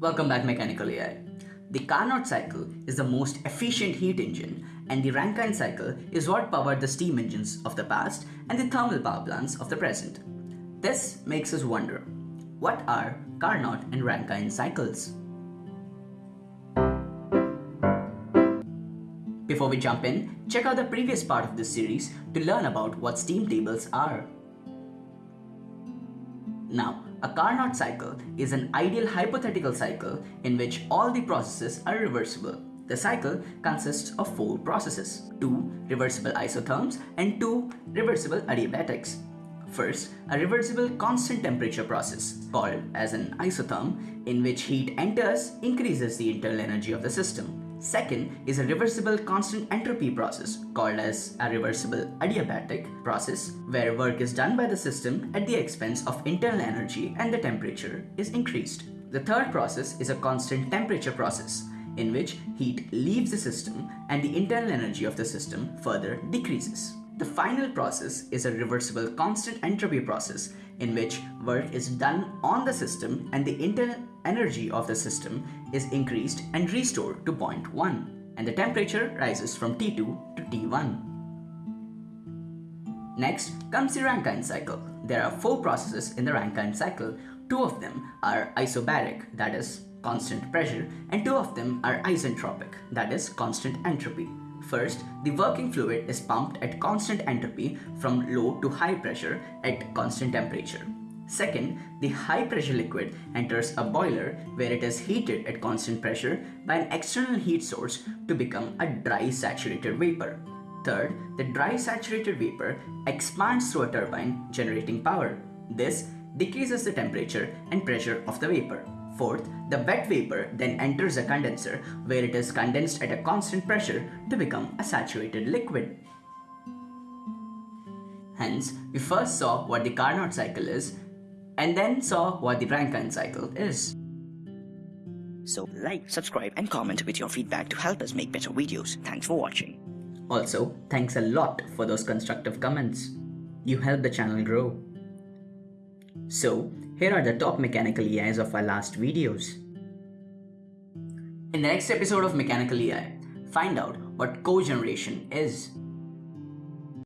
Welcome back Mechanical EI. The Carnot cycle is the most efficient heat engine and the Rankine cycle is what powered the steam engines of the past and the thermal power plants of the present. This makes us wonder, what are Carnot and Rankine cycles? Before we jump in, check out the previous part of this series to learn about what steam tables are. Now, a Carnot cycle is an ideal hypothetical cycle in which all the processes are reversible. The cycle consists of four processes, two reversible isotherms and two reversible adiabatics. First, a reversible constant temperature process called as an isotherm in which heat enters increases the internal energy of the system. Second is a reversible constant entropy process called as a reversible adiabatic process where work is done by the system at the expense of internal energy and the temperature is increased. The third process is a constant temperature process in which heat leaves the system and the internal energy of the system further decreases. The final process is a reversible constant entropy process in which work is done on the system and the internal energy of the system is increased and restored to point 1 and the temperature rises from T2 to T1. Next comes the Rankine cycle. There are four processes in the Rankine cycle. Two of them are isobaric, that is constant pressure, and two of them are isentropic, that is constant entropy. First, the working fluid is pumped at constant entropy from low to high pressure at constant temperature. Second, the high pressure liquid enters a boiler where it is heated at constant pressure by an external heat source to become a dry saturated vapor. Third, the dry saturated vapor expands through a turbine generating power. This decreases the temperature and pressure of the vapor. Fourth, the wet vapor then enters a condenser where it is condensed at a constant pressure to become a saturated liquid. Hence, we first saw what the Carnot cycle is and then saw what the Rankine cycle is. So like, subscribe and comment with your feedback to help us make better videos. Thanks for watching. Also, thanks a lot for those constructive comments. You help the channel grow. So, here are the top mechanical EIs of our last videos. In the next episode of Mechanical EI, find out what cogeneration is.